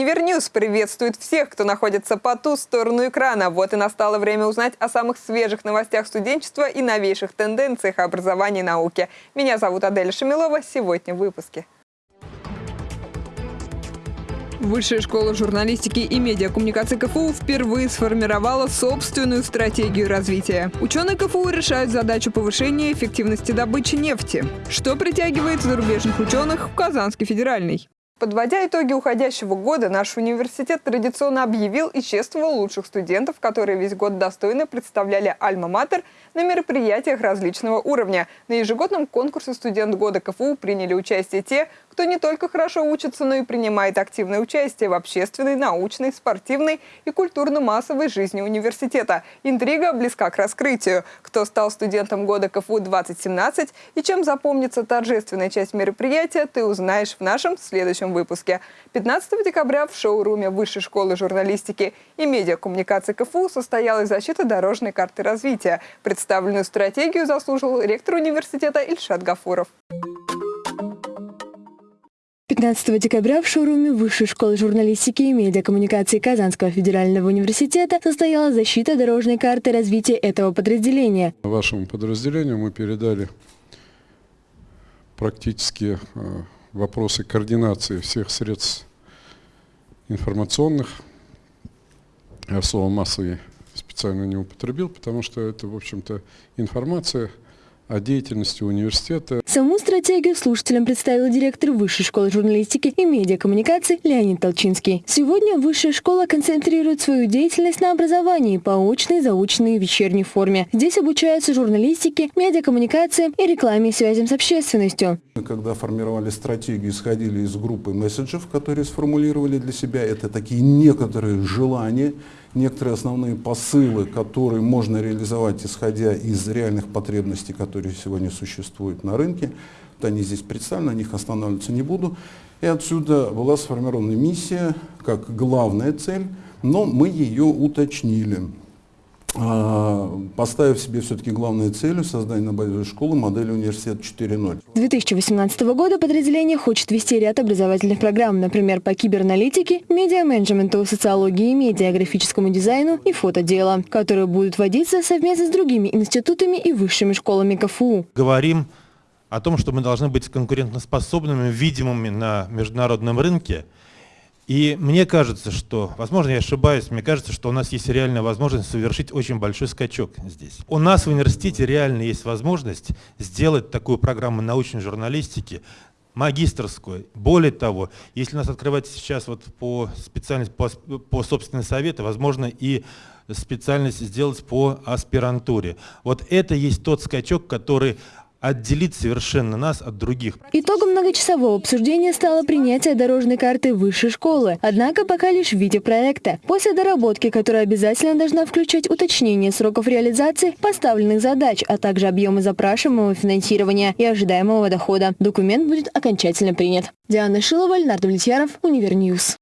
Универньюз приветствует всех, кто находится по ту сторону экрана. Вот и настало время узнать о самых свежих новостях студенчества и новейших тенденциях образования и науки. Меня зовут Адель Шамилова. Сегодня в выпуске. Высшая школа журналистики и медиакоммуникации КФУ впервые сформировала собственную стратегию развития. Ученые КФУ решают задачу повышения эффективности добычи нефти. Что притягивает зарубежных ученых в Казанский федеральный? Подводя итоги уходящего года, наш университет традиционно объявил и чествовал лучших студентов, которые весь год достойно представляли Альма-Матер на мероприятиях различного уровня. На ежегодном конкурсе «Студент года КФУ» приняли участие те, кто не только хорошо учится, но и принимает активное участие в общественной, научной, спортивной и культурно-массовой жизни университета. Интрига близка к раскрытию. Кто стал студентом года КФУ 2017 и чем запомнится торжественная часть мероприятия, ты узнаешь в нашем следующем выпуске. 15 декабря в шоуруме Высшей школы журналистики и медиакоммуникации КФУ состоялась защита дорожной карты развития. Представленную стратегию заслужил ректор университета Ильшат Гафуров. 15 декабря в шоуруме Высшей школы журналистики и медиакоммуникации Казанского федерального университета состоялась защита дорожной карты развития этого подразделения. Вашему подразделению мы передали практически э, вопросы координации всех средств информационных. Я слово «массовый» специально не употребил, потому что это, в общем-то, информация – о деятельности университета. Саму стратегию слушателям представил директор Высшей школы журналистики и медиакоммуникации Леонид Толчинский. Сегодня Высшая школа концентрирует свою деятельность на образовании по очной, заочной и вечерней форме. Здесь обучаются журналистике, медиакоммуникациям и рекламе и связям с общественностью. Когда формировали стратегию, исходили из группы месседжев, которые сформулировали для себя. Это такие некоторые желания, некоторые основные посылы, которые можно реализовать, исходя из реальных потребностей, которые сегодня существуют на рынке. Вот они здесь представлены, на них останавливаться не буду. И отсюда была сформирована миссия как главная цель, но мы ее уточнили. А, поставив себе все-таки главной целью создание на базе школы модели университет 4.0. С 2018 года подразделение хочет вести ряд образовательных программ, например, по кибераналитике, медиа-менеджменту, социологии, медиаграфическому дизайну и фотодела, которые будут вводиться совместно с другими институтами и высшими школами КФУ. Говорим о том, что мы должны быть конкурентоспособными, видимыми на международном рынке – и мне кажется, что, возможно, я ошибаюсь, мне кажется, что у нас есть реальная возможность совершить очень большой скачок здесь. У нас в университете реально есть возможность сделать такую программу научной журналистики, магистрскую. Более того, если у нас открывать сейчас вот по специальности, по, по собственной совету, возможно, и специальность сделать по аспирантуре. Вот это есть тот скачок, который отделить совершенно нас от других. Итогом многочасового обсуждения стало принятие дорожной карты высшей школы, однако пока лишь в виде проекта. После доработки, которая обязательно должна включать уточнение сроков реализации поставленных задач, а также объемы запрашиваемого финансирования и ожидаемого дохода, документ будет окончательно принят. Диана Шилова, Леонард Влетьяров, Универньюз.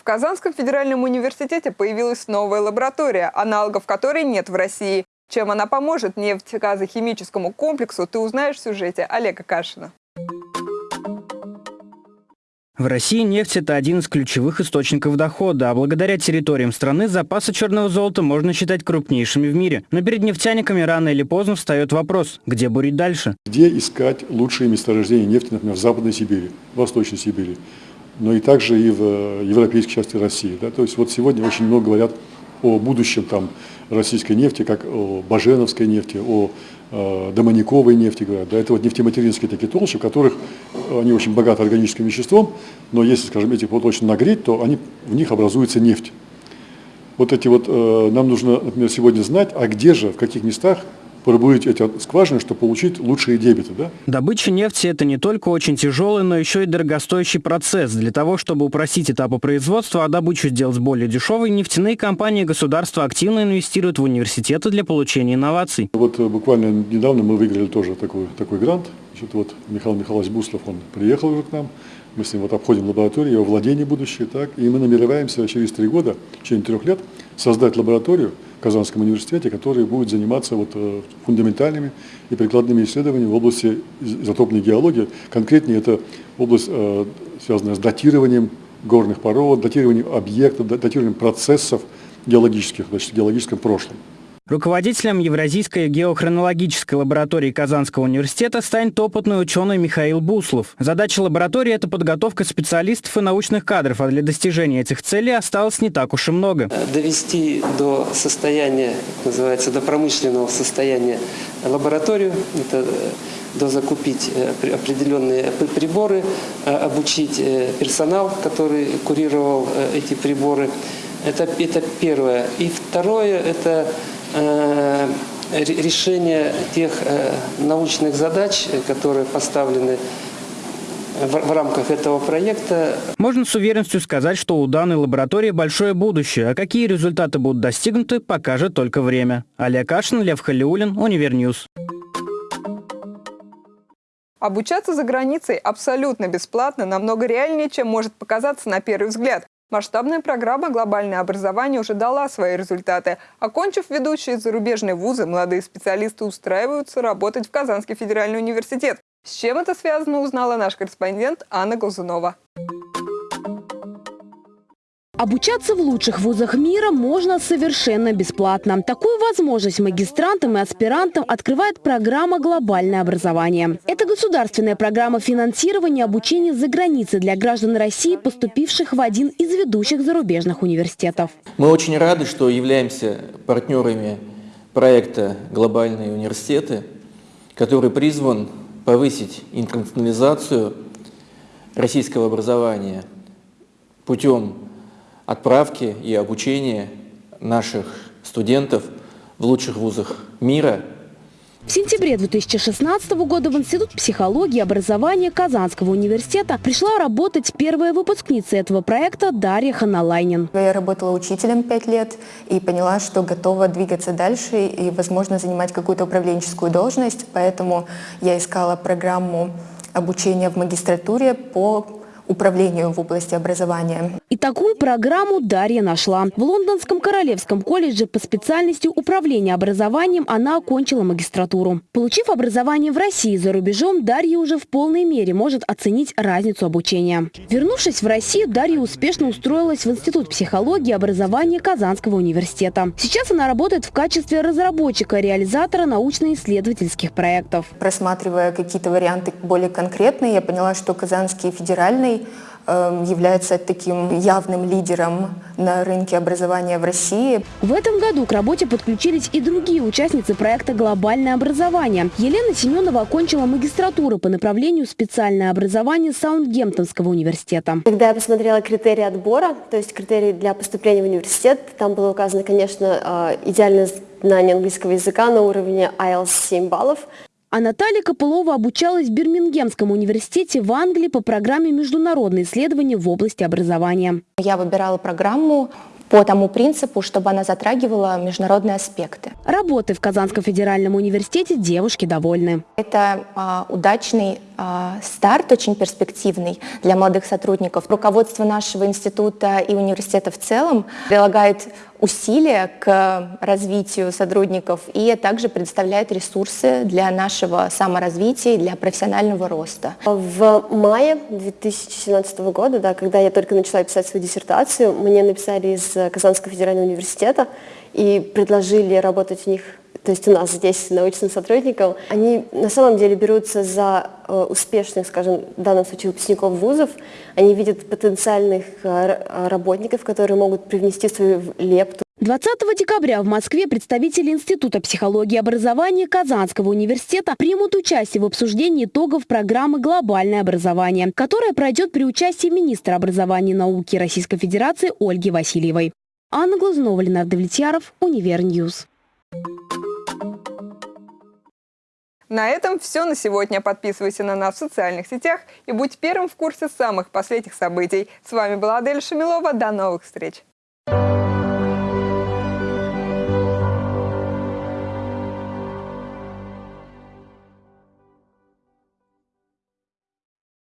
В Казанском федеральном университете появилась новая лаборатория, аналогов которой нет в России. Чем она поможет нефтегазохимическому комплексу, ты узнаешь в сюжете Олега Кашина. В России нефть – это один из ключевых источников дохода, а благодаря территориям страны запасы черного золота можно считать крупнейшими в мире. Но перед нефтяниками рано или поздно встает вопрос – где бурить дальше? Где искать лучшие месторождения нефти, например, в Западной Сибири, в Восточной Сибири, но и также и в э, европейской части России. Да? То есть вот сегодня очень много говорят о будущем там, российской нефти, как о баженовской нефти, о э, домониковой нефти говорят. Да, это вот нефтематеринские такие толщи, в которых они очень богаты органическим веществом, но если, скажем, этих вот очень нагреть, то они, в них образуется нефть. Вот эти вот, э, нам нужно, например, сегодня знать, а где же, в каких местах пробурить эти скважины, чтобы получить лучшие дебиты. Да? Добыча нефти – это не только очень тяжелый, но еще и дорогостоящий процесс. Для того, чтобы упростить этапы производства, а добычу сделать более дешевой, нефтяные компании и государство активно инвестируют в университеты для получения инноваций. Вот э, буквально недавно мы выиграли тоже такой, такой грант. Значит, вот Михаил Михайлович Буслов, он приехал уже к нам, мы с ним вот обходим лабораторию, его владение будущее, так, и мы намереваемся через три года, в течение трех лет, создать лабораторию, Казанском университете, который будет заниматься вот, э, фундаментальными и прикладными исследованиями в области изотопной геологии. Конкретнее это область, э, связанная с датированием горных пород, датированием объектов, датированием процессов геологических, значит, в геологическом прошлом. Руководителем Евразийской геохронологической лаборатории Казанского университета станет опытный ученый Михаил Буслов. Задача лаборатории – это подготовка специалистов и научных кадров, а для достижения этих целей осталось не так уж и много. Довести до состояния, называется, до промышленного состояния лабораторию, это до закупить э, определенные приборы, э, обучить э, персонал, который курировал эти приборы. Это, это первое. И второе – это Э, решение тех э, научных задач, которые поставлены в, рамках этого проекта. Можно с уверенностью сказать, что у данной лаборатории большое будущее, а какие результаты будут достигнуты, покажет только время. Олег Кашин, Лев Халиулин, Универньюз. Обучаться за границей абсолютно бесплатно намного реальнее, чем может показаться на первый взгляд. Масштабная программа «Глобальное образование» уже дала свои результаты. Окончив ведущие зарубежные вузы, молодые специалисты устраиваются работать в Казанский федеральный университет. С чем это связано, узнала наш корреспондент Анна Глазунова. Обучаться в лучших вузах мира можно совершенно бесплатно. Такую возможность магистрантам и аспирантам открывает программа «Глобальное образование». Это государственная программа финансирования обучения за границей для граждан России, поступивших в один из ведущих зарубежных университетов. Мы очень рады, что являемся партнерами проекта «Глобальные университеты», который призван повысить интернационализацию российского образования путем отправки и обучения наших студентов в лучших вузах мира. В сентябре 2016 года в Институт психологии и образования Казанского университета пришла работать первая выпускница этого проекта Дарья Ханалайнин. Я работала учителем пять лет и поняла, что готова двигаться дальше и, возможно, занимать какую-то управленческую должность. Поэтому я искала программу обучения в магистратуре по управлению в области образования. И такую программу Дарья нашла. В Лондонском Королевском колледже по специальности управления образованием она окончила магистратуру. Получив образование в России за рубежом, Дарья уже в полной мере может оценить разницу обучения. Вернувшись в Россию, Дарья успешно устроилась в Институт психологии и образования Казанского университета. Сейчас она работает в качестве разработчика-реализатора научно-исследовательских проектов. Просматривая какие-то варианты более конкретные, я поняла, что Казанский федеральный Эм, является таким явным лидером на рынке образования в России. В этом году к работе подключились и другие участницы проекта «Глобальное образование». Елена Семенова окончила магистратуру по направлению специальное образование Саундгемптонского университета. Когда я посмотрела критерии отбора, то есть критерии для поступления в университет, там было указано, конечно, э, идеальное знание английского языка на уровне IELTS 7 баллов. А Наталья Копылова обучалась в Бирмингемском университете в Англии по программе «Международные исследования в области образования». Я выбирала программу по тому принципу, чтобы она затрагивала международные аспекты. Работы в Казанском федеральном университете девушки довольны. Это а, удачный старт, очень перспективный для молодых сотрудников. Руководство нашего института и университета в целом прилагает усилия к развитию сотрудников и также предоставляет ресурсы для нашего саморазвития и для профессионального роста. В мае 2017 года, да, когда я только начала писать свою диссертацию, мне написали из Казанского федерального университета и предложили работать у них то есть у нас здесь научным сотрудникам, они на самом деле берутся за э, успешных, скажем, в данном случае выпускников вузов, они видят потенциальных э, работников, которые могут привнести свою лепту 20 декабря в Москве представители Института психологии и образования Казанского университета примут участие в обсуждении итогов программы «Глобальное образование», которая пройдет при участии министра образования и науки Российской Федерации Ольги Васильевой. Анна Глазунова, Ленардо Влетьяров, Универньюз. На этом все на сегодня. Подписывайся на нас в социальных сетях и будь первым в курсе самых последних событий. С вами была Адель Шамилова. До новых встреч!